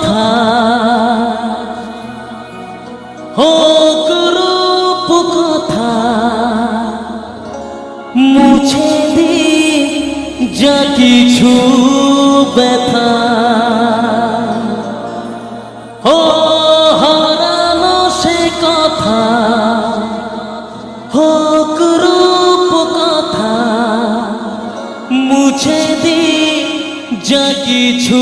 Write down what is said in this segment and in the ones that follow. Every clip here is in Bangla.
কথা। হোক রূপ কথা। মুছে দি যা কিছু ব্যথা। ও হারানো সে কথা। হোক রূপ কথা। মুছে দি যা কিছু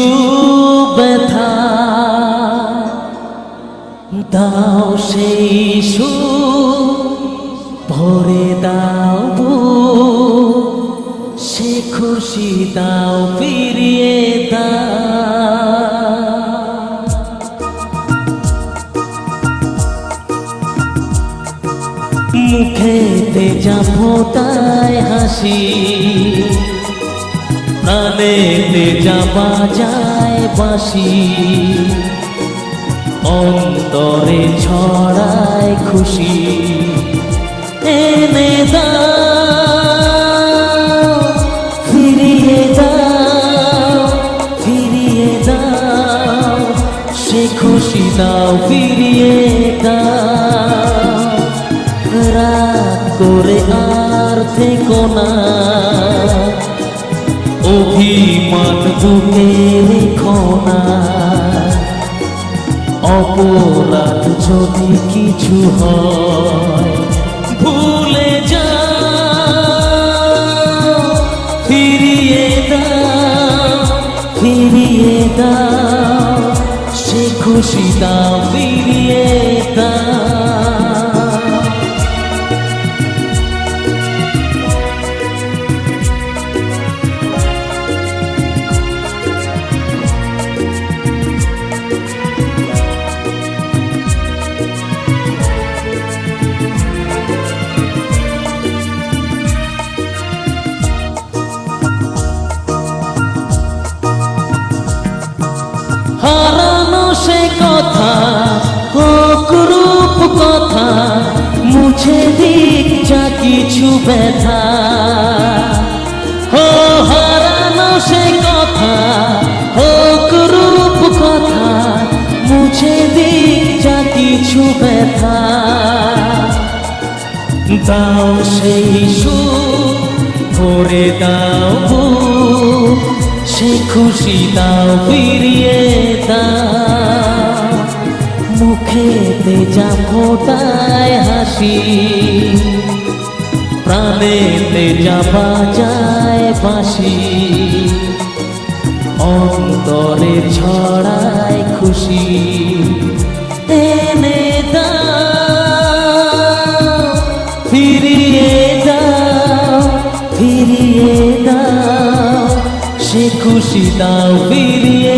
দাও সেই ভরে দাও সে খুশি দাও, ফিরিয়ে মুখেতে যা ফোটায় হাসি, প্রাণেতে যা বাজায় বাসি অন্তরে ছড়ায় খুশি। এনে দাও, ফিরিয়ে দাও ফিরিয়ে দাও, সে খুশি দাও, ফিরিয়ে দাও। রাত করে আর থেকো না। অভিমান বুকে রেখো না। অপরাধ যদি কিছু হয় ভুলে যা ফিরিয়ে দাও ফিরিয়ে দাও সে খুশি দাও ফিরিয়ে হারানো সে কথা হোক কথা, মুছে দিক যা কিছু ব্যথা। হো হারানো সে কথা হোক কথা, মুছে দিক যা কিছু ব্যথা। দাও সেই সুর করে দাও খুশি দাও ফিরিয়ে দাও। মুখেতে যা ফোটায় হাসি, প্রাণেতে যা বাজায় বাসি অন্তরে ছড়ায় খুশি। খুশি দাও ফিরিয়ে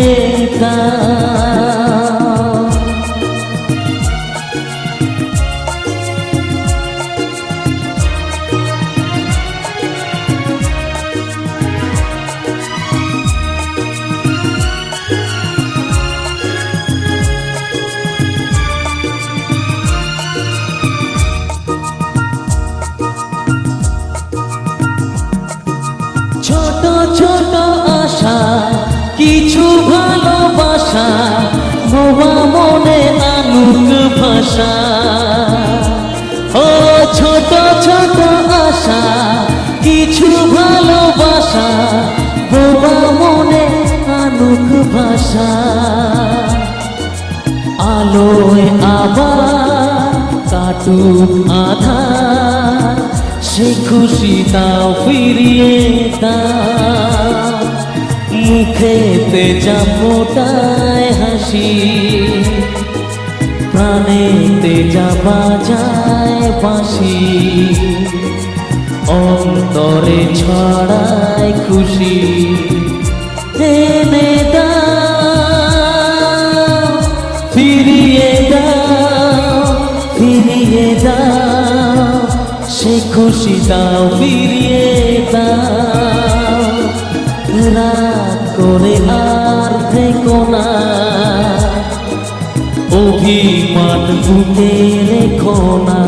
ছোট ছোট ভাষা ও ছোট ছোট আশা, কিছু ভালোবাসা ভোবা মনে আনুক ভাষা। আলোয় আবার কাটুক আধার, সে খুশি দাও ফিরিয়ে দাও মুখেতে যা ফোটায় হাসি প্রাণেতে যা বাজায় বাঁশি অন্তরে ছড়ায় খুশি। এনে দাও, ফিরিয়ে দাও ফিরিয়ে দাও, সে খুশি দাও, ফিরিয়ে দাও। রাত করে আর থেকো না। অভিমান বুকে রেখো না।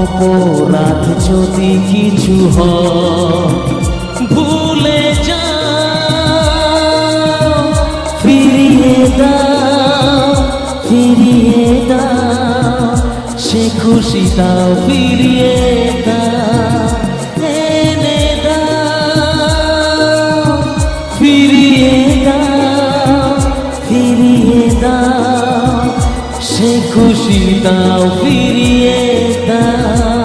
অপরাধ যদি কিছু ভুলে যা ফিরিয়ে দাও, ফিরিয়ে সে খুশি দাও ফিরিয়ে দা এনে দাও, ফিরিয়ে দাও। দাও সে খুশি দাও ফিরিয়ে দাও।